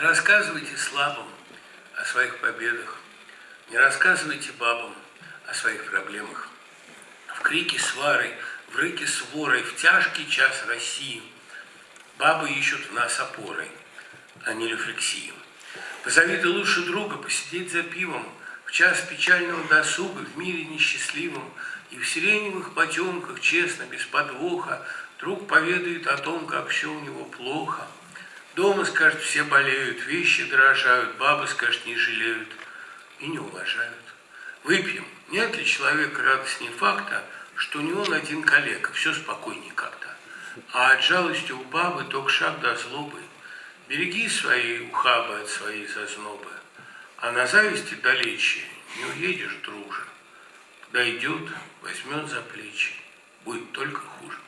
Не рассказывайте слабым о своих победах, не рассказывайте бабам о своих проблемах. В крике свары, в рыке сворой, в тяжкий час России бабы ищут нас опорой, а не рефлексией. Позови ты лучше друга посидеть за пивом в час печального досуга в мире несчастливом, и в сиреневых потемках, честно, без подвоха, друг поведает о том, как все у него плохо. Дома, скажет, все болеют, вещи дорожают, бабы, скажет, не жалеют и не уважают. Выпьем. Нет ли человека радостнее факта, что не он один коллега, все спокойнее как-то. А от жалости у бабы только шаг до злобы. Береги свои ухабы от своей зазнобы, а на зависти далече не уедешь, друже. Дойдет, возьмет за плечи, будет только хуже.